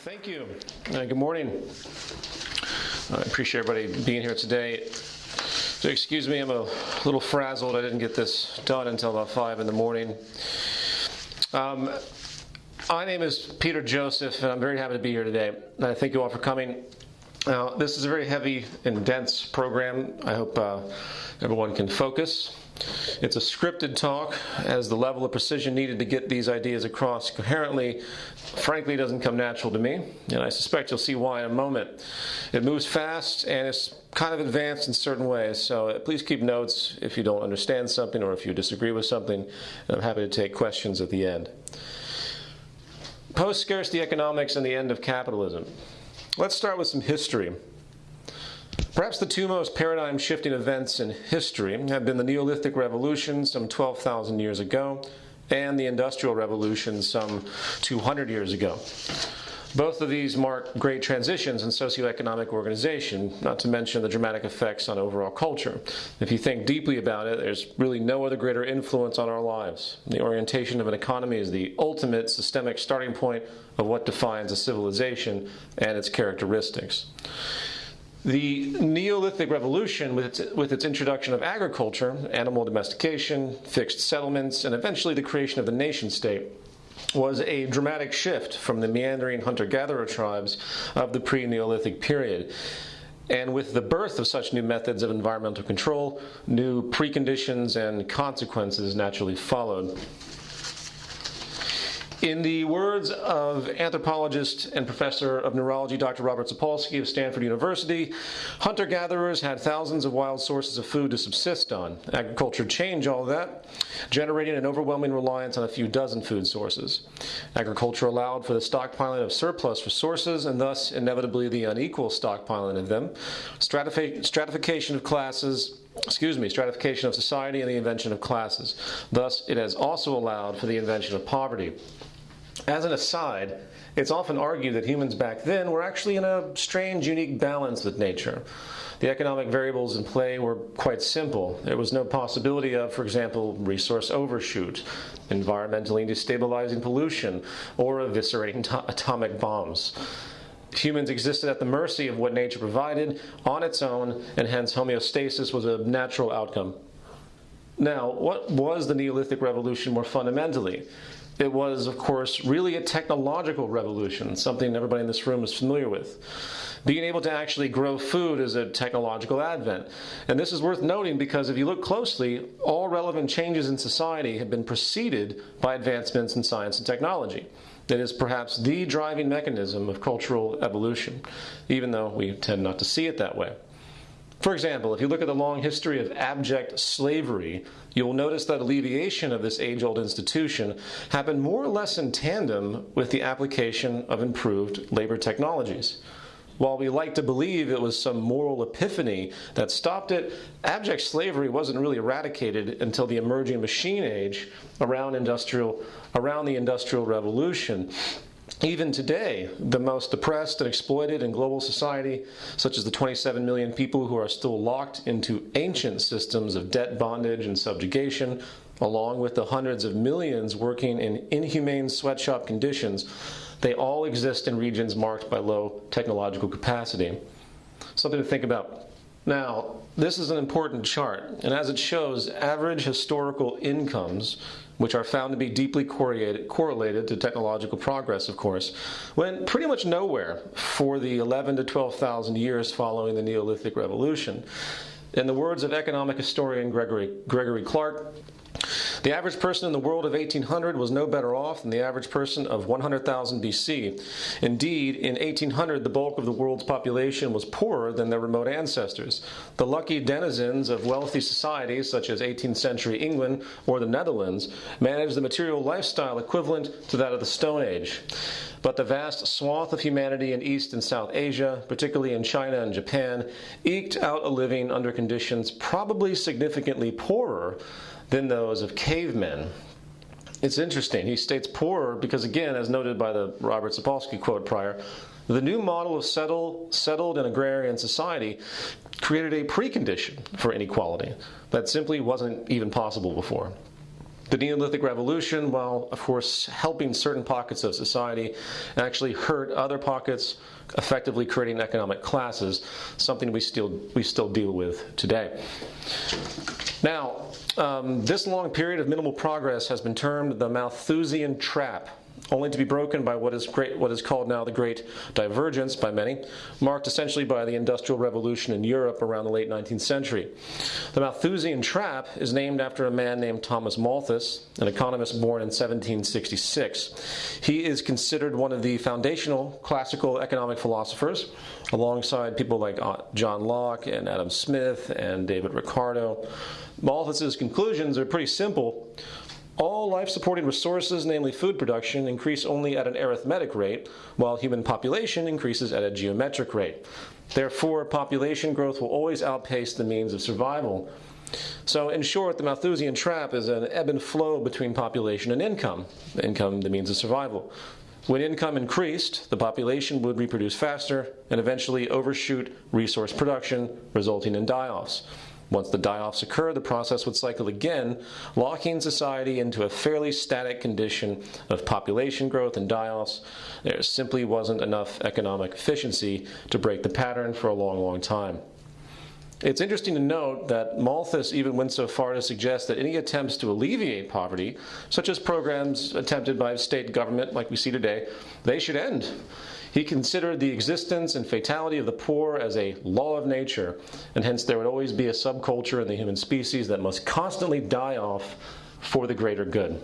Thank you. Uh, good morning. I appreciate everybody being here today. So, excuse me, I'm a little frazzled. I didn't get this done until about 5 in the morning. Um, my name is Peter Joseph, and I'm very happy to be here today. And I thank you all for coming. Now, this is a very heavy and dense program. I hope uh, everyone can focus. It's a scripted talk, as the level of precision needed to get these ideas across coherently, frankly, doesn't come natural to me, and I suspect you'll see why in a moment. It moves fast and it's kind of advanced in certain ways, so uh, please keep notes if you don't understand something or if you disagree with something. I'm happy to take questions at the end. Post scarcity economics and the end of capitalism. Let's start with some history. Perhaps the two most paradigm shifting events in history have been the Neolithic Revolution some 12,000 years ago and the Industrial Revolution some 200 years ago. Both of these mark great transitions in socioeconomic organization, not to mention the dramatic effects on overall culture. If you think deeply about it, there's really no other greater influence on our lives. The orientation of an economy is the ultimate systemic starting point of what defines a civilization and its characteristics. The Neolithic Revolution, with its, with its introduction of agriculture, animal domestication, fixed settlements, and eventually the creation of the nation state, was a dramatic shift from the meandering hunter gatherer tribes of the pre Neolithic period. And with the birth of such new methods of environmental control, new preconditions and consequences naturally followed. In the words of anthropologist and professor of neurology Dr. Robert Sapolsky of Stanford University, hunter gatherers had thousands of wild sources of food to subsist on. Agriculture changed all that, generating an overwhelming reliance on a few dozen food sources. Agriculture allowed for the stockpiling of surplus resources and thus inevitably the unequal stockpiling of them, stratification of classes, excuse me, stratification of society and the invention of classes. Thus, it has also allowed for the invention of poverty. As an aside, it's often argued that humans back then were actually in a strange, unique balance with nature. The economic variables in play were quite simple. There was no possibility of, for example, resource overshoot, environmentally destabilizing pollution, or eviscerating to- atomic bombs. Humans existed at the mercy of what nature provided on its own, and hence homeostasis was a natural outcome. Now, what was the Neolithic Revolution more fundamentally? It was, of course, really a technological revolution, something everybody in this room is familiar with. Being able to actually grow food is a technological advent. And this is worth noting because if you look closely, all relevant changes in society have been preceded by advancements in science and technology. It is perhaps the driving mechanism of cultural evolution, even though we tend not to see it that way. For example, if you look at the long history of abject slavery, you will notice that alleviation of this age old institution happened more or less in tandem with the application of improved labor technologies. While we like to believe it was some moral epiphany that stopped it, abject slavery wasn't really eradicated until the emerging machine age around, industrial, around the Industrial Revolution. Even today, the most oppressed and exploited in global society, such as the 27 million people who are still locked into ancient systems of debt bondage and subjugation, along with the hundreds of millions working in inhumane sweatshop conditions, they all exist in regions marked by low technological capacity. Something to think about. Now, this is an important chart, and as it shows, average historical incomes which are found to be deeply correlated, to technological progress, of course, went pretty much nowhere for the 11 to 12,000 years following the Neolithic Revolution. In the words of economic historian Gregory, Gregory Clark, the average person in the world of 1800 was no better off than the average person of 100,000 BC. Indeed, in 1800, the bulk of the world's population was poorer than their remote ancestors. The lucky denizens of wealthy societies, such as 18th century England or the Netherlands, managed the material lifestyle equivalent to that of the Stone Age. But the vast swath of humanity in East and South Asia, particularly in China and Japan, eked out a living under conditions probably significantly poorer than those of cavemen. It's interesting. He states poorer because, again, as noted by the Robert Sapolsky quote prior, the new model of settle, settled and agrarian society created a precondition for inequality that simply wasn't even possible before. The Neolithic Revolution, while of course helping certain pockets of society, actually hurt other pockets, effectively creating economic classes, something we still, we still deal with today. Now, um, this long period of minimal progress has been termed the Malthusian trap only to be broken by what is, great, what is called now the Great Divergence by many, marked essentially by the Industrial Revolution in Europe around the late 19th century. The Malthusian trap is named after a man named Thomas Malthus, an economist born in 1766. He is considered one of the foundational classical economic philosophers, alongside people like uh, John Locke and Adam Smith and David Ricardo. Malthus's conclusions are pretty simple. All life supporting resources, namely food production, increase only at an arithmetic rate, while human population increases at a geometric rate. Therefore, population growth will always outpace the means of survival. So, in short, the Malthusian trap is an ebb and flow between population and income, income, the means of survival. When income increased, the population would reproduce faster and eventually overshoot resource production, resulting in die offs. Once the die-offs occur, the process would cycle again, locking society into a fairly static condition of population growth and die-offs. There simply wasn't enough economic efficiency to break the pattern for a long, long time. It's interesting to note that Malthus even went so far to suggest that any attempts to alleviate poverty, such as programs attempted by state government like we see today, they should end. He considered the existence and fatality of the poor as a law of nature, and hence there would always be a subculture in the human species that must constantly die off for the greater good.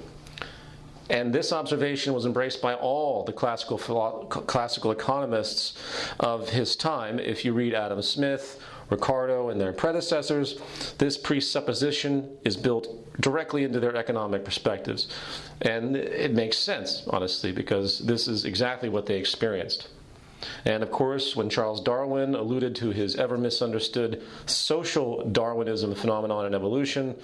And this observation was embraced by all the classical, classical economists of his time. If you read Adam Smith, Ricardo, and their predecessors, this presupposition is built directly into their economic perspectives. And it makes sense, honestly, because this is exactly what they experienced. And of course, when Charles Darwin alluded to his ever misunderstood social Darwinism phenomenon in evolution,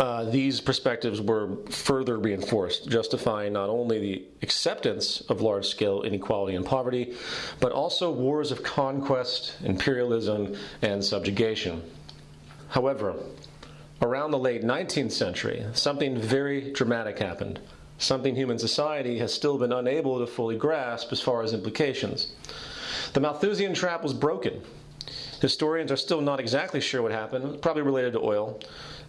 uh, these perspectives were further reinforced, justifying not only the acceptance of large scale inequality and poverty, but also wars of conquest, imperialism, and subjugation. However, around the late 19th century, something very dramatic happened, something human society has still been unable to fully grasp as far as implications. The Malthusian trap was broken. Historians are still not exactly sure what happened, probably related to oil,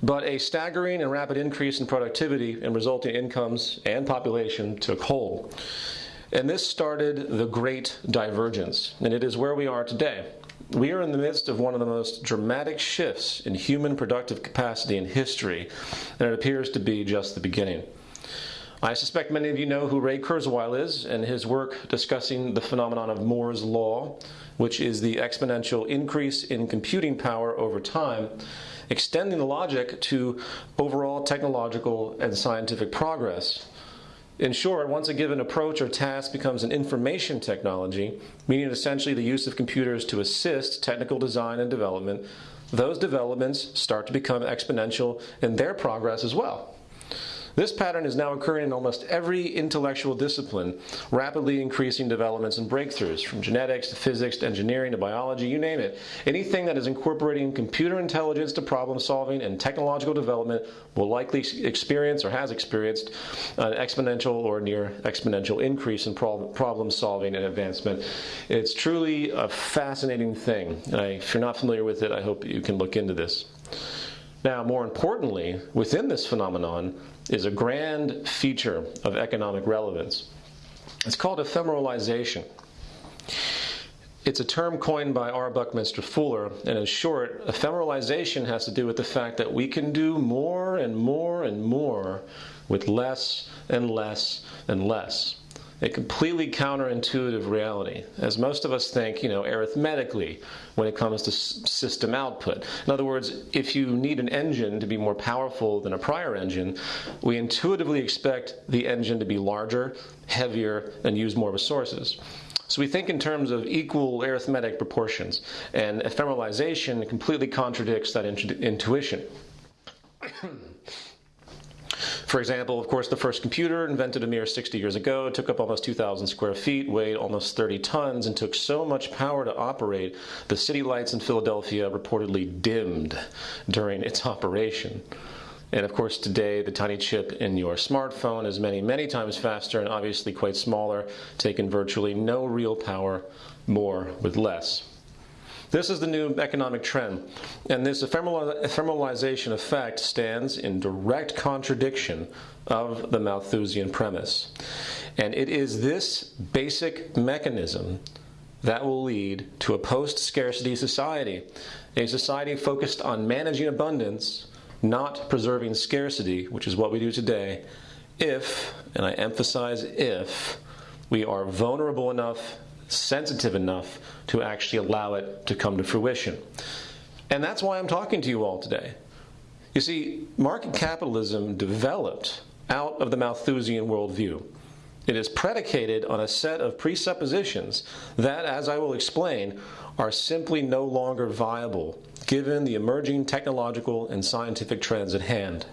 but a staggering and rapid increase in productivity and resulting incomes and population took hold. And this started the Great Divergence, and it is where we are today. We are in the midst of one of the most dramatic shifts in human productive capacity in history, and it appears to be just the beginning. I suspect many of you know who Ray Kurzweil is and his work discussing the phenomenon of Moore's Law, which is the exponential increase in computing power over time, extending the logic to overall technological and scientific progress. In short, once a given approach or task becomes an information technology, meaning essentially the use of computers to assist technical design and development, those developments start to become exponential in their progress as well. This pattern is now occurring in almost every intellectual discipline, rapidly increasing developments and breakthroughs, from genetics to physics to engineering to biology, you name it. Anything that is incorporating computer intelligence to problem solving and technological development will likely experience or has experienced an exponential or near exponential increase in problem solving and advancement. It's truly a fascinating thing. And if you're not familiar with it, I hope you can look into this. Now, more importantly, within this phenomenon is a grand feature of economic relevance. It's called ephemeralization. It's a term coined by R. Buckminster Fuller, and in short, ephemeralization has to do with the fact that we can do more and more and more with less and less and less a completely counterintuitive reality, as most of us think, you know, arithmetically when it comes to system output. In other words, if you need an engine to be more powerful than a prior engine, we intuitively expect the engine to be larger, heavier, and use more resources. So we think in terms of equal arithmetic proportions, and ephemeralization completely contradicts that intuition. For example, of course, the first computer, invented a mere 60 years ago, took up almost 2,000 square feet, weighed almost 30 tons, and took so much power to operate, the city lights in Philadelphia reportedly dimmed during its operation. And of course, today, the tiny chip in your smartphone is many, many times faster and obviously quite smaller, taking virtually no real power, more with less. This is the new economic trend, and this ephemeralization effect stands in direct contradiction of the Malthusian premise. And it is this basic mechanism that will lead to a post scarcity society, a society focused on managing abundance, not preserving scarcity, which is what we do today, if, and I emphasize if, we are vulnerable enough, sensitive enough to actually allow it to come to fruition. And that's why I'm talking to you all today. You see, market capitalism developed out of the Malthusian worldview. It is predicated on a set of presuppositions that, as I will explain, are simply no longer viable given the emerging technological and scientific trends at hand.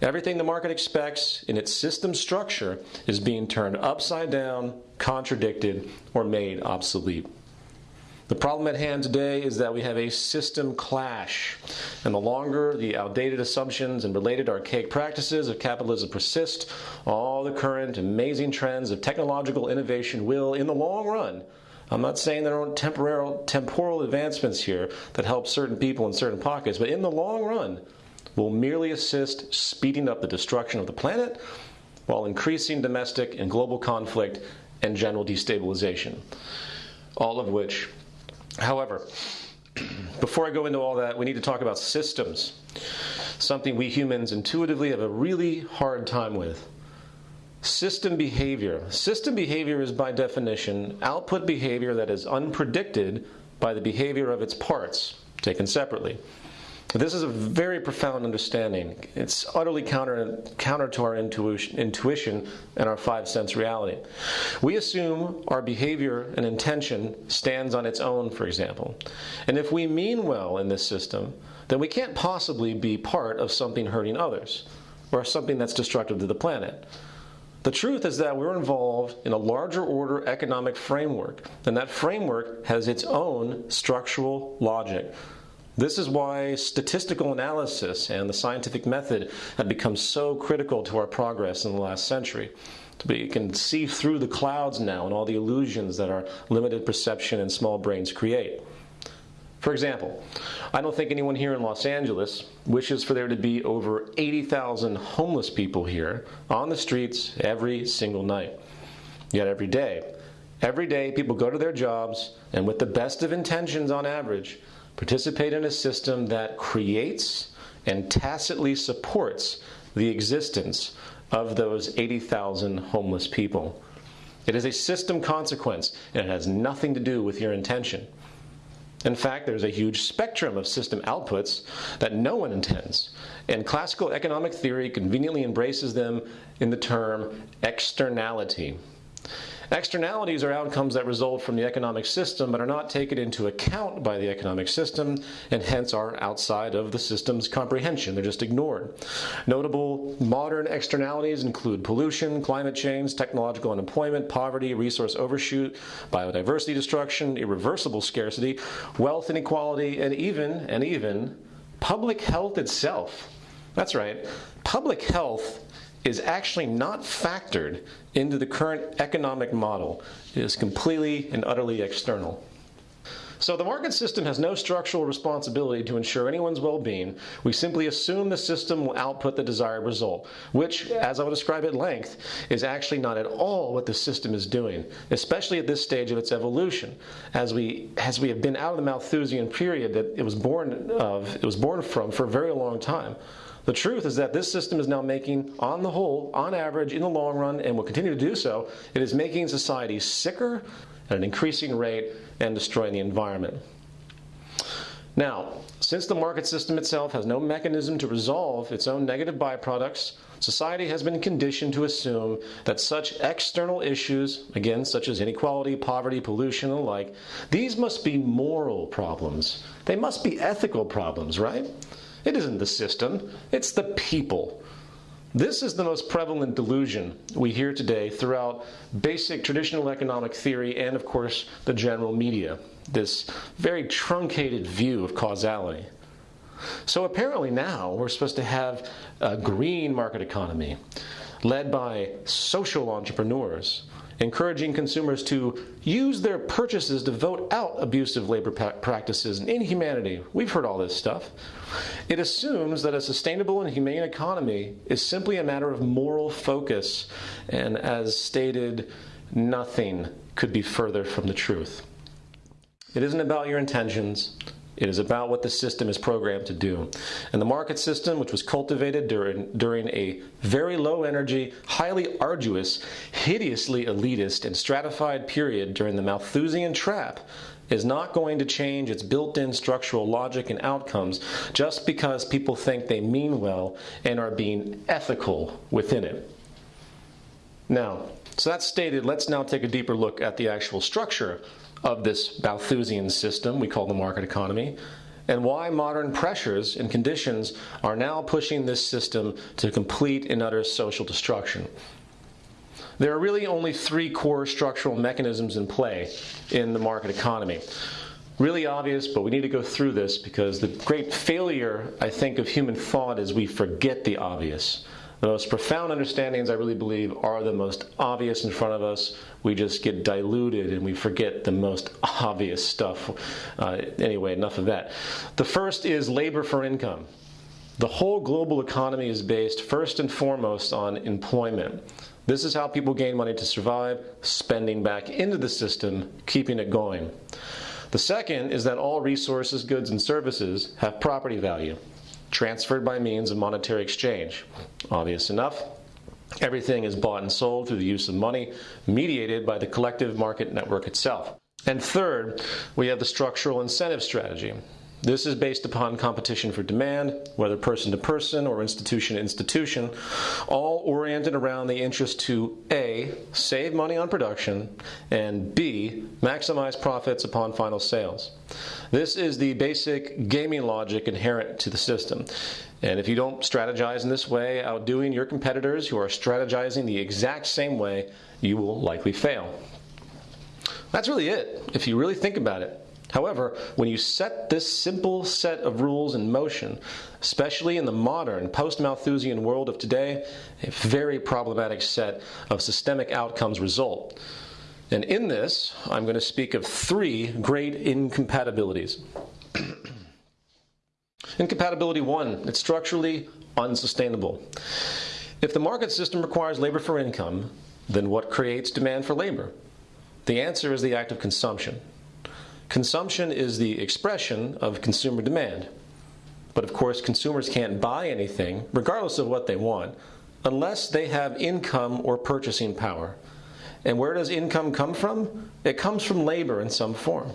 Everything the market expects in its system structure is being turned upside down, contradicted, or made obsolete. The problem at hand today is that we have a system clash, and the longer the outdated assumptions and related archaic practices of capitalism persist, all the current amazing trends of technological innovation will, in the long run, I'm not saying there aren't temporal, temporal advancements here that help certain people in certain pockets, but in the long run, will merely assist speeding up the destruction of the planet while increasing domestic and global conflict and general destabilization. All of which However, before I go into all that, we need to talk about systems, something we humans intuitively have a really hard time with. System behavior. System behavior is, by definition, output behavior that is unpredicted by the behavior of its parts, taken separately. This is a very profound understanding. It's utterly counter, counter to our intuition, intuition and our five sense reality. We assume our behavior and intention stands on its own, for example. And if we mean well in this system, then we can't possibly be part of something hurting others or something that's destructive to the planet. The truth is that we're involved in a larger order economic framework, and that framework has its own structural logic. This is why statistical analysis and the scientific method have become so critical to our progress in the last century. We can see through the clouds now and all the illusions that our limited perception and small brains create. For example, I don't think anyone here in Los Angeles wishes for there to be over 80,000 homeless people here on the streets every single night. Yet every day, every day people go to their jobs and with the best of intentions on average, participate in a system that creates and tacitly supports the existence of those 80,000 homeless people. It is a system consequence, and it has nothing to do with your intention. In fact, there's a huge spectrum of system outputs that no one intends, and classical economic theory conveniently embraces them in the term externality. Externalities are outcomes that result from the economic system but are not taken into account by the economic system and hence are outside of the system's comprehension. They're just ignored. Notable modern externalities include pollution, climate change, technological unemployment, poverty, resource overshoot, biodiversity destruction, irreversible scarcity, wealth inequality, and even, and even, public health itself. That's right. Public health is actually not factored into the current economic model. It is completely and utterly external. So the market system has no structural responsibility to ensure anyone's well-being. We simply assume the system will output the desired result, which, as I will describe at length, is actually not at all what the system is doing, especially at this stage of its evolution, as we as we have been out of the Malthusian period that it was born of, it was born from for a very long time. The truth is that this system is now making, on the whole, on average, in the long run, and will continue to do so, it is making society sicker at an increasing rate and destroying the environment. Now, since the market system itself has no mechanism to resolve its own negative byproducts, society has been conditioned to assume that such external issues, again, such as inequality, poverty, pollution, and the like, these must be moral problems. They must be ethical problems, right? It isn't the system, it's the people. This is the most prevalent delusion we hear today throughout basic traditional economic theory and, of course, the general media. This very truncated view of causality. So apparently now we're supposed to have a green market economy led by social entrepreneurs, encouraging consumers to use their purchases to vote out abusive labor practices and inhumanity. We've heard all this stuff. It assumes that a sustainable and humane economy is simply a matter of moral focus, and as stated, nothing could be further from the truth. It isn't about your intentions. It is about what the system is programmed to do. And the market system, which was cultivated during, during a very low energy, highly arduous, hideously elitist, and stratified period during the Malthusian trap, is not going to change its built in structural logic and outcomes just because people think they mean well and are being ethical within it. Now, so that's stated, let's now take a deeper look at the actual structure of this Malthusian system we call the market economy, and why modern pressures and conditions are now pushing this system to complete and utter social destruction. There are really only three core structural mechanisms in play in the market economy. Really obvious, but we need to go through this because the great failure, I think, of human thought is we forget the obvious. The most profound understandings, I really believe, are the most obvious in front of us. We just get diluted and we forget the most obvious stuff. Uh, anyway, enough of that. The first is labor for income. The whole global economy is based first and foremost on employment. This is how people gain money to survive, spending back into the system, keeping it going. The second is that all resources, goods, and services have property value transferred by means of monetary exchange. Obvious enough. Everything is bought and sold through the use of money, mediated by the collective market network itself. And third, we have the structural incentive strategy. This is based upon competition for demand, whether person to person or institution to institution, all oriented around the interest to A, save money on production, and B, maximize profits upon final sales. This is the basic gaming logic inherent to the system. And if you don't strategize in this way, outdoing your competitors who are strategizing the exact same way, you will likely fail. That's really it, if you really think about it. However, when you set this simple set of rules in motion, especially in the modern post Malthusian world of today, a very problematic set of systemic outcomes result. And in this, I'm going to speak of three great incompatibilities. Incompatibility one, it's structurally unsustainable. If the market system requires labor for income, then what creates demand for labor? The answer is the act of consumption. Consumption is the expression of consumer demand. But of course, consumers can't buy anything, regardless of what they want, unless they have income or purchasing power. And where does income come from? It comes from labor in some form.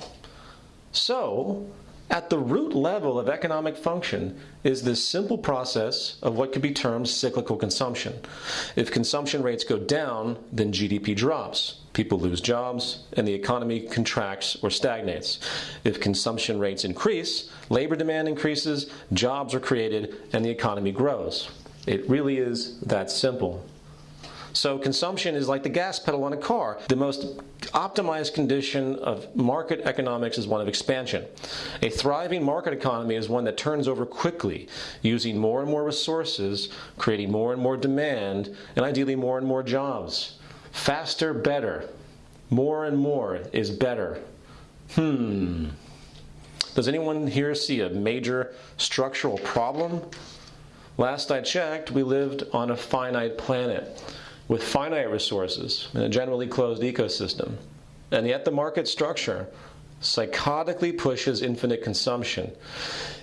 So, at the root level of economic function is this simple process of what could be termed cyclical consumption. If consumption rates go down, then GDP drops. People lose jobs, and the economy contracts or stagnates. If consumption rates increase, labor demand increases, jobs are created, and the economy grows. It really is that simple. So consumption is like the gas pedal on a car. The most optimized condition of market economics is one of expansion. A thriving market economy is one that turns over quickly, using more and more resources, creating more and more demand, and ideally more and more jobs. Faster, better. More and more is better. Hmm. Does anyone here see a major structural problem? Last I checked, we lived on a finite planet with finite resources in a generally closed ecosystem. And yet the market structure psychotically pushes infinite consumption.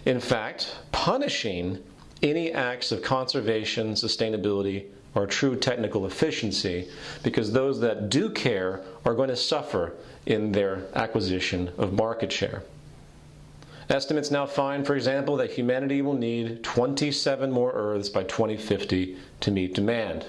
In fact, punishing any acts of conservation, sustainability, or true technical efficiency, because those that do care are going to suffer in their acquisition of market share. Estimates now find, for example, that humanity will need 27 more Earths by 2050 to meet demand.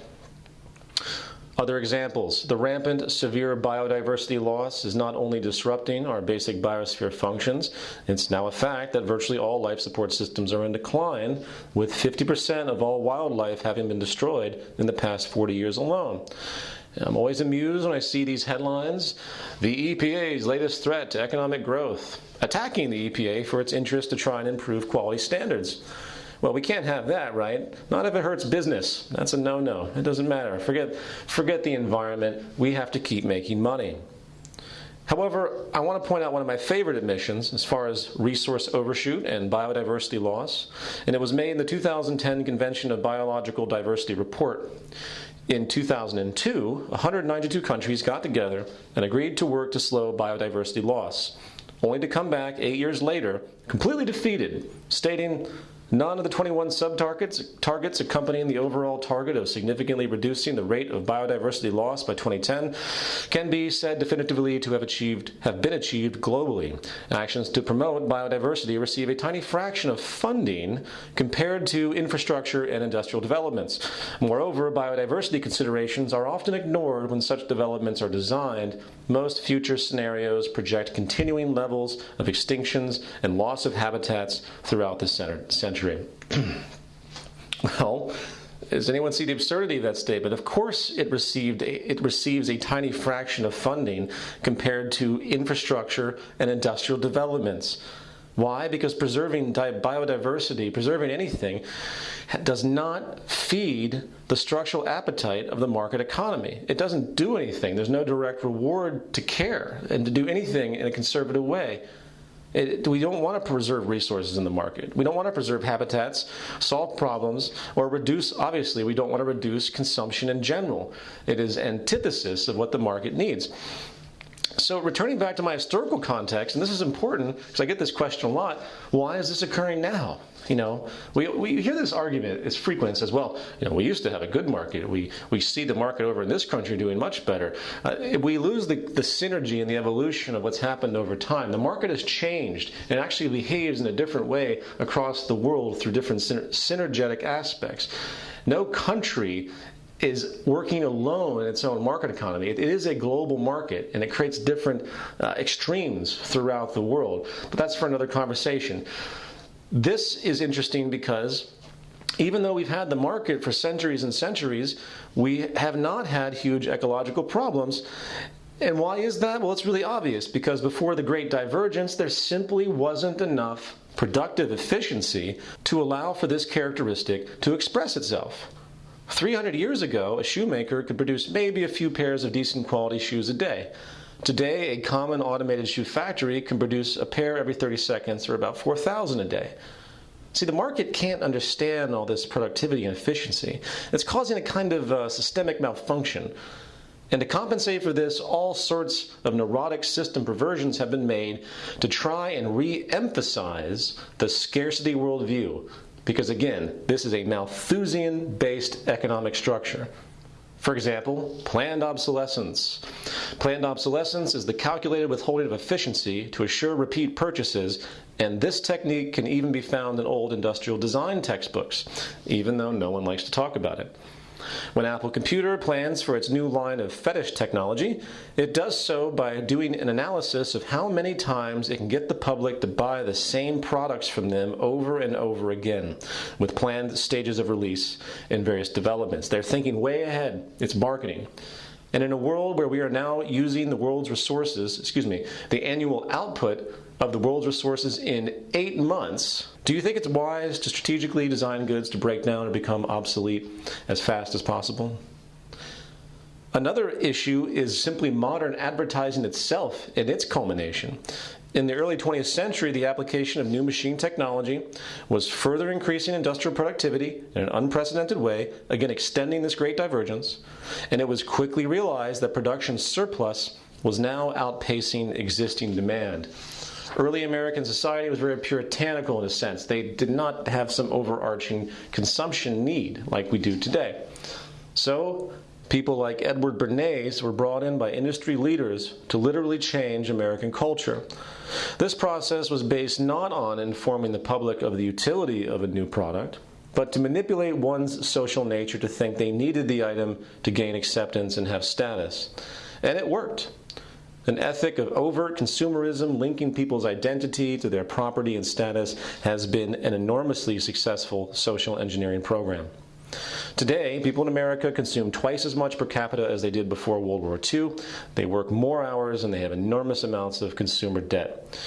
Other examples the rampant, severe biodiversity loss is not only disrupting our basic biosphere functions, it's now a fact that virtually all life support systems are in decline, with 50% of all wildlife having been destroyed in the past 40 years alone. I'm always amused when I see these headlines. The EPA's latest threat to economic growth, attacking the EPA for its interest to try and improve quality standards. Well, we can't have that, right? Not if it hurts business. That's a no-no. It doesn't matter. Forget, forget the environment. We have to keep making money. However, I want to point out one of my favorite admissions as far as resource overshoot and biodiversity loss, and it was made in the 2010 Convention of Biological Diversity report. In 2002, 192 countries got together and agreed to work to slow biodiversity loss, only to come back eight years later completely defeated, stating None of the 21 sub-targets targets accompanying the overall target of significantly reducing the rate of biodiversity loss by 2010 can be said definitively to have achieved have been achieved globally. Actions to promote biodiversity receive a tiny fraction of funding compared to infrastructure and industrial developments. Moreover, biodiversity considerations are often ignored when such developments are designed. Most future scenarios project continuing levels of extinctions and loss of habitats throughout the century well, does anyone see the absurdity of that statement? Of course, it received it receives a tiny fraction of funding compared to infrastructure and industrial developments. Why? Because preserving biodiversity, preserving anything, does not feed the structural appetite of the market economy. It doesn't do anything. There's no direct reward to care and to do anything in a conservative way. It, we don't want to preserve resources in the market. We don't want to preserve habitats, solve problems, or reduce, obviously, we don't want to reduce consumption in general. It is antithesis of what the market needs. So, returning back to my historical context, and this is important because I get this question a lot why is this occurring now? You know, we, we hear this argument, it's frequent, as well, you know, we used to have a good market. We, we see the market over in this country doing much better. Uh, we lose the, the synergy and the evolution of what's happened over time. The market has changed and actually behaves in a different way across the world through different synergetic aspects. No country is working alone in its own market economy. it is a global market and it creates different uh, extremes throughout the world. But that's for another conversation. This is interesting because even though we've had the market for centuries and centuries, we have not had huge ecological problems. And why is that? Well, it's really obvious because before the Great Divergence, there simply wasn't enough productive efficiency to allow for this characteristic to express itself. 300 years ago, a shoemaker could produce maybe a few pairs of decent quality shoes a day. Today, a common automated shoe factory can produce a pair every 30 seconds or about 4,000 a day. See, the market can't understand all this productivity and efficiency. It's causing a kind of uh, systemic malfunction. And to compensate for this, all sorts of neurotic system perversions have been made to try and re emphasize the scarcity worldview. Because again, this is a Malthusian based economic structure. For example, planned obsolescence. Planned obsolescence is the calculated withholding of efficiency to assure repeat purchases, and this technique can even be found in old industrial design textbooks, even though no one likes to talk about it. When Apple Computer plans for its new line of fetish technology, it does so by doing an analysis of how many times it can get the public to buy the same products from them over and over again, with planned stages of release and various developments. They're thinking way ahead. It's marketing. And in a world where we are now using the world's resources, excuse me, the annual output of the world's resources in eight months, do you think it's wise to strategically design goods to break down or become obsolete as fast as possible? Another issue is simply modern advertising itself and its culmination. In the early 20th century, the application of new machine technology was further increasing industrial productivity in an unprecedented way, again extending this great divergence, and it was quickly realized that production surplus was now outpacing existing demand. Early American society was very puritanical in a sense. They did not have some overarching consumption need like we do today. So, people like Edward Bernays were brought in by industry leaders to literally change American culture. This process was based not on informing the public of the utility of a new product, but to manipulate one's social nature to think they needed the item to gain acceptance and have status. And it worked. An ethic of overt consumerism linking people's identity to their property and status has been an enormously successful social engineering program. Today, people in America consume twice as much per capita as they did before World War II. They work more hours and they have enormous amounts of consumer debt.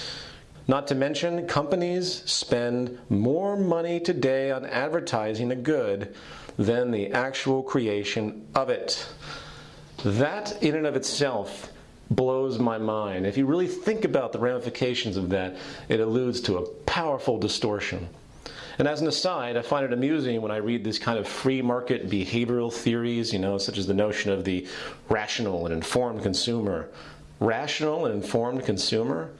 Not to mention, companies spend more money today on advertising a good than the actual creation of it. That, in and of itself, blows my mind. If you really think about the ramifications of that, it alludes to a powerful distortion. And as an aside, I find it amusing when I read these kind of free market behavioral theories, you know, such as the notion of the rational and informed consumer. Rational and informed consumer?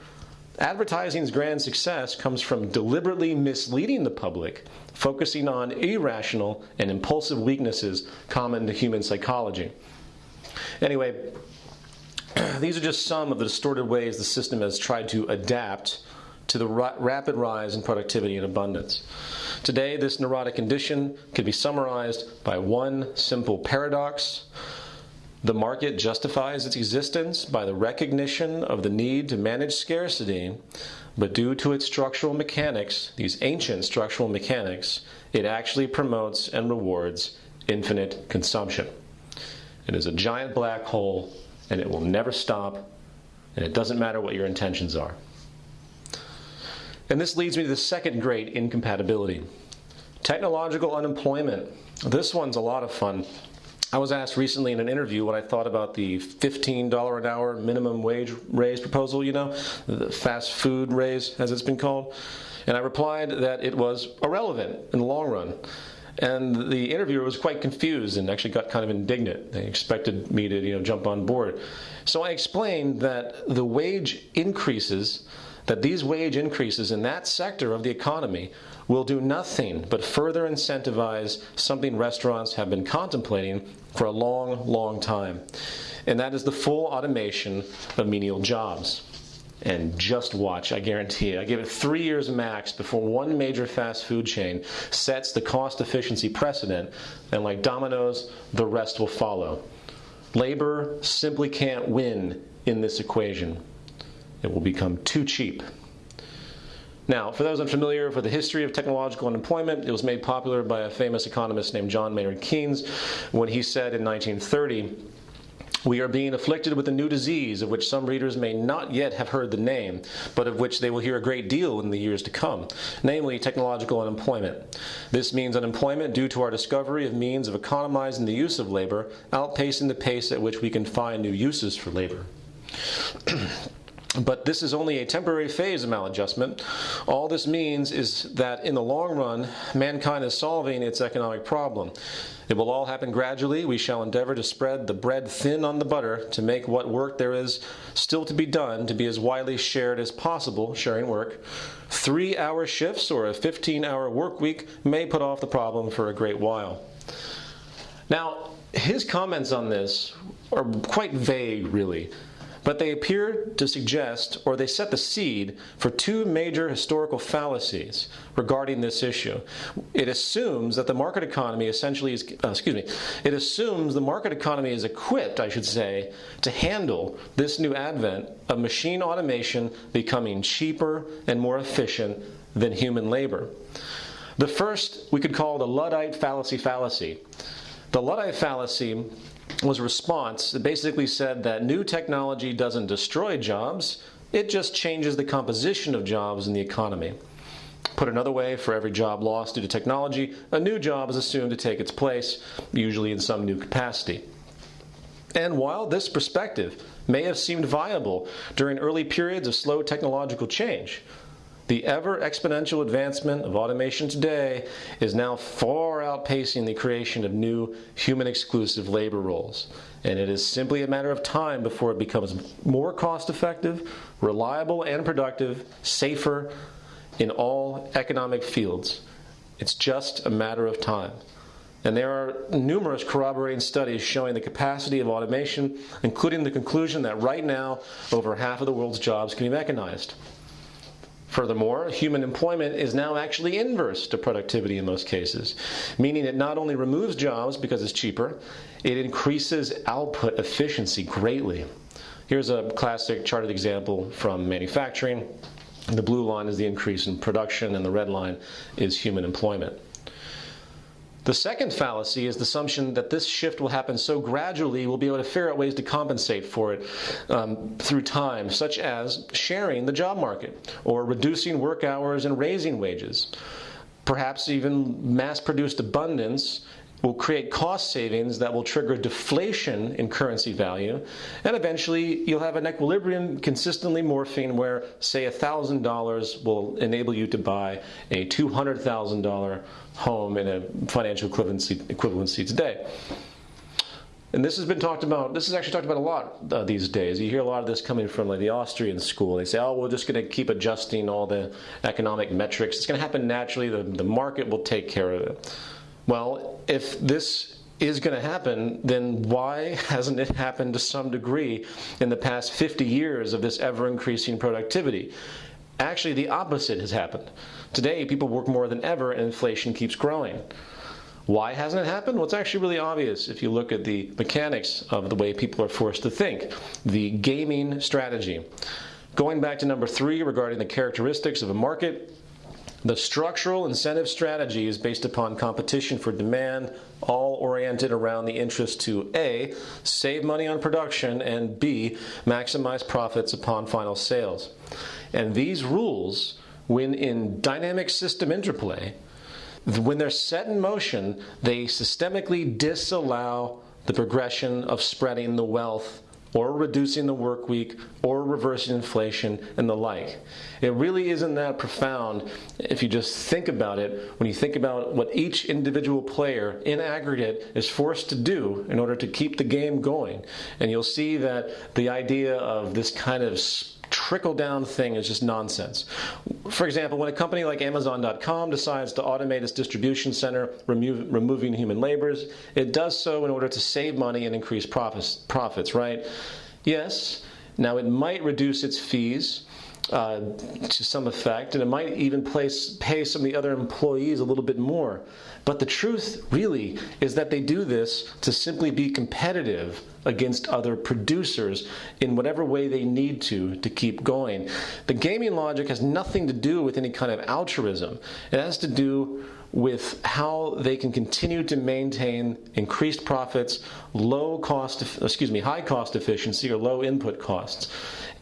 Advertising's grand success comes from deliberately misleading the public, focusing on irrational and impulsive weaknesses common to human psychology. Anyway, these are just some of the distorted ways the system has tried to adapt to the ra- rapid rise in productivity and abundance. Today, this neurotic condition can be summarized by one simple paradox. The market justifies its existence by the recognition of the need to manage scarcity, but due to its structural mechanics, these ancient structural mechanics, it actually promotes and rewards infinite consumption. It is a giant black hole and it will never stop, and it doesn't matter what your intentions are. And this leads me to the second great incompatibility technological unemployment. This one's a lot of fun. I was asked recently in an interview what I thought about the $15 an hour minimum wage raise proposal, you know, the fast food raise, as it's been called. And I replied that it was irrelevant in the long run. And the interviewer was quite confused and actually got kind of indignant. They expected me to, you know, jump on board. So I explained that the wage increases, that these wage increases in that sector of the economy will do nothing but further incentivize something restaurants have been contemplating for a long, long time. And that is the full automation of menial jobs and just watch, I guarantee it. I give it three years max before one major fast food chain sets the cost efficiency precedent, and like dominoes, the rest will follow. Labor simply can't win in this equation. It will become too cheap. Now, for those unfamiliar with the history of technological unemployment, it was made popular by a famous economist named John Maynard Keynes when he said in 1930 we are being afflicted with a new disease of which some readers may not yet have heard the name, but of which they will hear a great deal in the years to come, namely technological unemployment. This means unemployment due to our discovery of means of economizing the use of labor, outpacing the pace at which we can find new uses for labor. But this is only a temporary phase of maladjustment. All this means is that in the long run, mankind is solving its economic problem. It will all happen gradually. We shall endeavor to spread the bread thin on the butter to make what work there is still to be done to be as widely shared as possible, sharing work. Three hour shifts or a 15 hour work week may put off the problem for a great while. Now, his comments on this are quite vague, really but they appear to suggest, or they set the seed for two major historical fallacies regarding this issue. It assumes that the market economy essentially is, uh, excuse me, it assumes the market economy is equipped, I should say, to handle this new advent of machine automation becoming cheaper and more efficient than human labor. The first we could call the Luddite fallacy fallacy. The Luddite fallacy was a response that basically said that new technology doesn't destroy jobs, it just changes the composition of jobs in the economy. Put another way, for every job lost due to technology, a new job is assumed to take its place, usually in some new capacity. And while this perspective may have seemed viable during early periods of slow technological change, the ever exponential advancement of automation today is now far outpacing the creation of new human exclusive labor roles. And it is simply a matter of time before it becomes more cost effective, reliable, and productive, safer in all economic fields. It's just a matter of time. And there are numerous corroborating studies showing the capacity of automation, including the conclusion that right now over half of the world's jobs can be mechanized. Furthermore, human employment is now actually inverse to productivity in most cases, meaning it not only removes jobs because it's cheaper, it increases output efficiency greatly. Here's a classic charted example from manufacturing. The blue line is the increase in production, and the red line is human employment. The second fallacy is the assumption that this shift will happen so gradually we'll be able to figure out ways to compensate for it um, through time, such as sharing the job market or reducing work hours and raising wages. Perhaps even mass produced abundance will create cost savings that will trigger deflation in currency value, and eventually you'll have an equilibrium consistently morphing where, say, $1,000 will enable you to buy a $200,000 home in a financial equivalency, equivalency today. And this has been talked about, this is actually talked about a lot uh, these days. You hear a lot of this coming from like the Austrian school. They say, oh, we're just going to keep adjusting all the economic metrics. It's going to happen naturally. The, the market will take care of it. Well, if this is going to happen, then why hasn't it happened to some degree in the past 50 years of this ever increasing productivity? Actually, the opposite has happened. Today, people work more than ever and inflation keeps growing. Why hasn't it happened? Well, it's actually really obvious if you look at the mechanics of the way people are forced to think. The gaming strategy. Going back to number three regarding the characteristics of a market, the structural incentive strategy is based upon competition for demand, all oriented around the interest to A, save money on production, and B, maximize profits upon final sales. And these rules, when in dynamic system interplay, when they're set in motion, they systemically disallow the progression of spreading the wealth or reducing the work week or reversing inflation and the like. It really isn't that profound if you just think about it when you think about what each individual player in aggregate is forced to do in order to keep the game going. And you'll see that the idea of this kind of trickle down thing is just nonsense. For example, when a company like Amazon.com decides to automate its distribution center, removing human labors, it does so in order to save money and increase profits, profits, right? Yes. Now, it might reduce its fees. Uh, to some effect, and it might even place, pay some of the other employees a little bit more. But the truth really is that they do this to simply be competitive against other producers in whatever way they need to to keep going. The gaming logic has nothing to do with any kind of altruism. It has to do with how they can continue to maintain increased profits, low cost, excuse me, high cost efficiency or low input costs.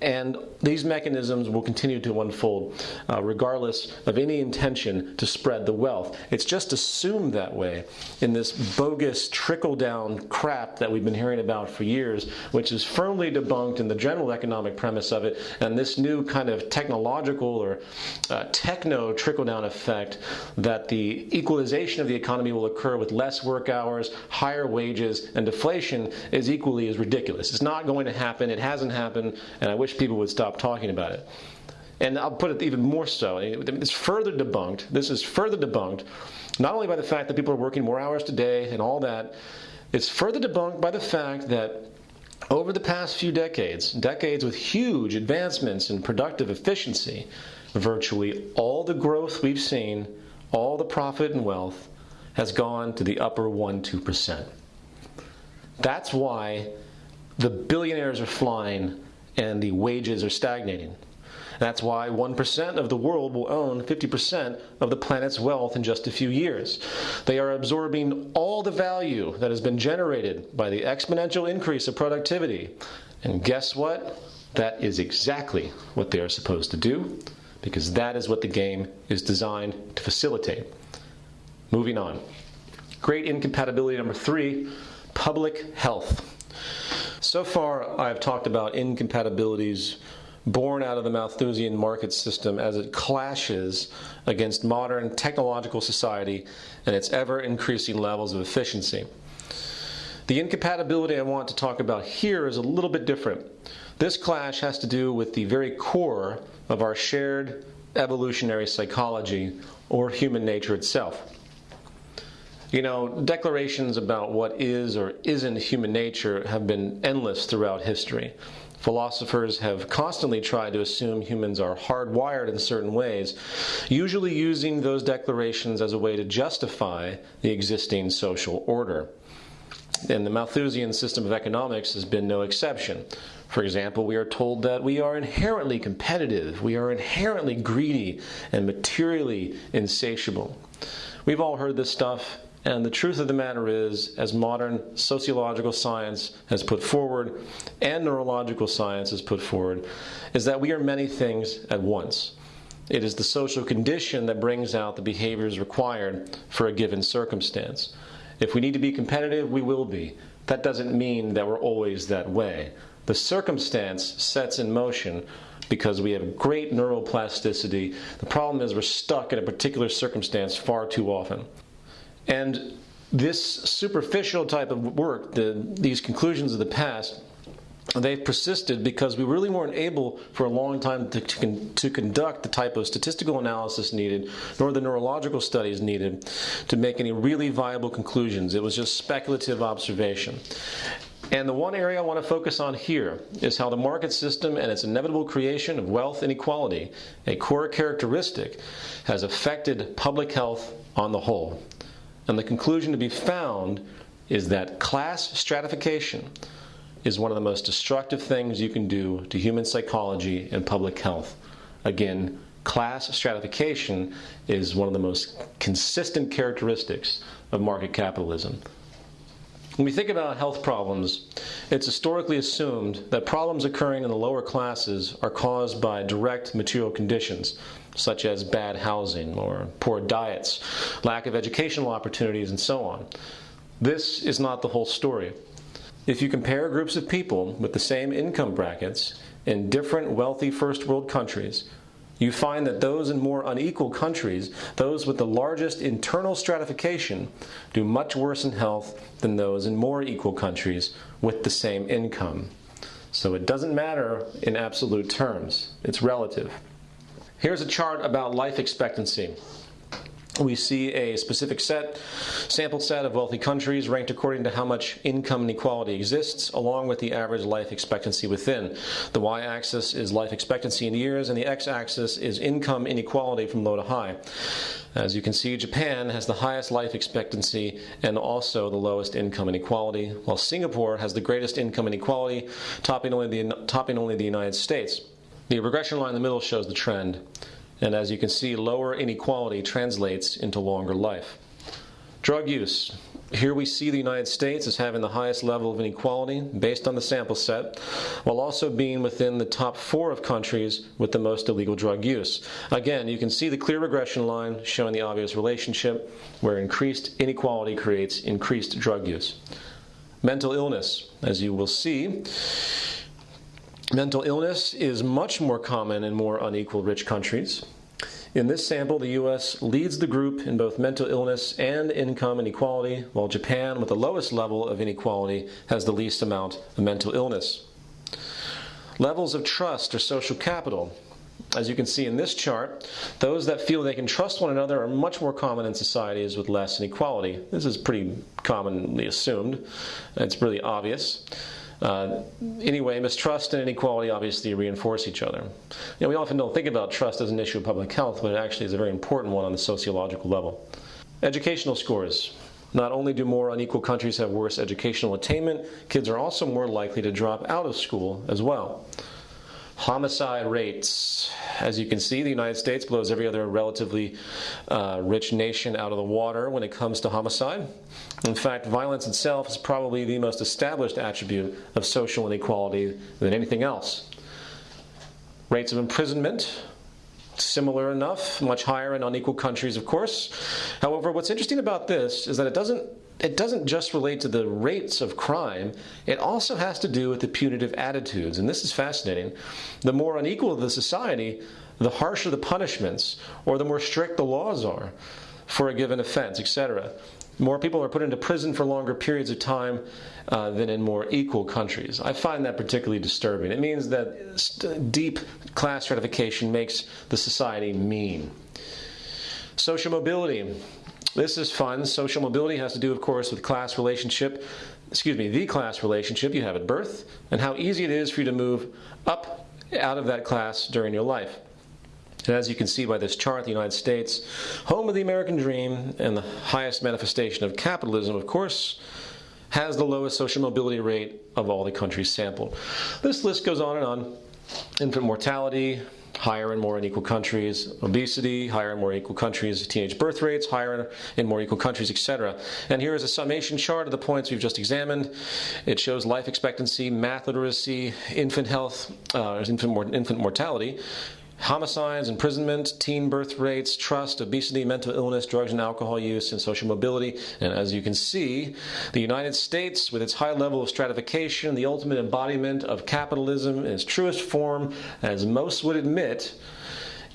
And these mechanisms will continue to unfold uh, regardless of any intention to spread the wealth. It's just assumed that way in this bogus trickle down crap that we've been hearing about for years, which is firmly debunked in the general economic premise of it. And this new kind of technological or uh, techno trickle down effect that the equalization of the economy will occur with less work hours, higher wages, and deflation is equally as ridiculous. It's not going to happen. It hasn't happened. And I wish people would stop talking about it. And I'll put it even more so. It's further debunked. This is further debunked, not only by the fact that people are working more hours today and all that, it's further debunked by the fact that over the past few decades, decades with huge advancements in productive efficiency, virtually all the growth we've seen, all the profit and wealth, has gone to the upper 1 2%. That's why the billionaires are flying and the wages are stagnating. That's why 1% of the world will own 50% of the planet's wealth in just a few years. They are absorbing all the value that has been generated by the exponential increase of productivity. And guess what? That is exactly what they are supposed to do because that is what the game is designed to facilitate. Moving on. Great incompatibility number three public health. So far, I've talked about incompatibilities born out of the Malthusian market system as it clashes against modern technological society and its ever increasing levels of efficiency. The incompatibility I want to talk about here is a little bit different. This clash has to do with the very core of our shared evolutionary psychology or human nature itself. You know, declarations about what is or isn't human nature have been endless throughout history. Philosophers have constantly tried to assume humans are hardwired in certain ways, usually using those declarations as a way to justify the existing social order. And the Malthusian system of economics has been no exception. For example, we are told that we are inherently competitive, we are inherently greedy, and materially insatiable. We've all heard this stuff, and the truth of the matter is, as modern sociological science has put forward and neurological science has put forward, is that we are many things at once. It is the social condition that brings out the behaviors required for a given circumstance. If we need to be competitive, we will be. That doesn't mean that we're always that way. The circumstance sets in motion because we have great neuroplasticity. The problem is we're stuck in a particular circumstance far too often. And this superficial type of work, the, these conclusions of the past, they've persisted because we really weren't able for a long time to, to, to, conduct the type of statistical analysis needed, nor the neurological studies needed to make any really viable conclusions. It was just speculative observation. And the one area I want to focus on here is how the market system and its inevitable creation of wealth inequality, a core characteristic, has affected public health on the whole. And the conclusion to be found is that class stratification is one of the most destructive things you can do to human psychology and public health. Again, class stratification is one of the most consistent characteristics of market capitalism. When we think about health problems, it's historically assumed that problems occurring in the lower classes are caused by direct material conditions, such as bad housing or poor diets, lack of educational opportunities, and so on. This is not the whole story. If you compare groups of people with the same income brackets in different wealthy first world countries, you find that those in more unequal countries, those with the largest internal stratification, do much worse in health than those in more equal countries with the same income. So it doesn't matter in absolute terms, it's relative. Here's a chart about life expectancy. We see a specific set, sample set of wealthy countries ranked according to how much income inequality exists, along with the average life expectancy within. The y axis is life expectancy in years, and the x axis is income inequality from low to high. As you can see, Japan has the highest life expectancy and also the lowest income inequality, while Singapore has the greatest income inequality, topping only the, topping only the United States. The regression line in the middle shows the trend. And as you can see, lower inequality translates into longer life. Drug use. Here we see the United States as having the highest level of inequality based on the sample set, while also being within the top four of countries with the most illegal drug use. Again, you can see the clear regression line showing the obvious relationship where increased inequality creates increased drug use. Mental illness, as you will see, Mental illness is much more common in more unequal rich countries. In this sample, the U.S. leads the group in both mental illness and income inequality, while Japan, with the lowest level of inequality, has the least amount of mental illness. Levels of trust or social capital. As you can see in this chart, those that feel they can trust one another are much more common in societies with less inequality. This is pretty commonly assumed. It's really obvious. Uh, anyway, mistrust and inequality obviously reinforce each other. You know, we often don't think about trust as an issue of public health, but it actually is a very important one on the sociological level. Educational scores. Not only do more unequal countries have worse educational attainment, kids are also more likely to drop out of school as well. Homicide rates. As you can see, the United States blows every other relatively uh, rich nation out of the water when it comes to homicide. In fact, violence itself is probably the most established attribute of social inequality than anything else. Rates of imprisonment, similar enough, much higher in unequal countries, of course. However, what's interesting about this is that it doesn't it doesn't just relate to the rates of crime, it also has to do with the punitive attitudes. And this is fascinating. The more unequal the society, the harsher the punishments, or the more strict the laws are for a given offense, etc. More people are put into prison for longer periods of time uh, than in more equal countries. I find that particularly disturbing. It means that deep class stratification makes the society mean. Social mobility. This is fun. Social mobility has to do, of course, with class relationship, excuse me, the class relationship you have at birth, and how easy it is for you to move up out of that class during your life. And as you can see by this chart, the United States, home of the American dream and the highest manifestation of capitalism, of course, has the lowest social mobility rate of all the countries sampled. This list goes on and on. Infant mortality, higher in more unequal countries, obesity, higher in more equal countries, teenage birth rates, higher in more equal countries, etc. And here is a summation chart of the points we've just examined. It shows life expectancy, math literacy, infant health, uh, infant, infant mortality, homicides, imprisonment, teen birth rates, trust, obesity, mental illness, drugs and alcohol use, and social mobility. And as you can see, the United States, with its high level of stratification, the ultimate embodiment of capitalism in its truest form, as most would admit,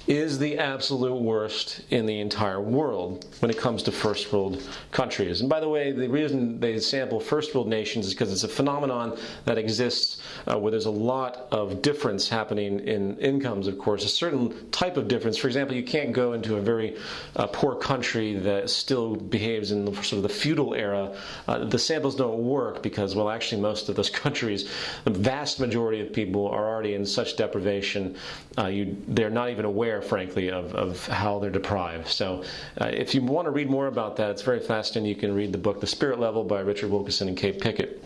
is the absolute worst in the entire world when it comes to first world countries. And by the way, the reason they sample first world nations is because it's a phenomenon that exists uh, where there's a lot of difference happening in incomes, of course, a certain type of difference. For example, you can't go into a very uh, poor country that still behaves in the, sort of the feudal era. Uh, the samples don't work because, well, actually, most of those countries, the vast majority of people are already in such deprivation, uh, you, they're not even aware aware, frankly, of, of how they're deprived. So uh, if you want to read more about that, it's very fascinating. You can read the book The Spirit Level by Richard Wilkinson and Kate Pickett.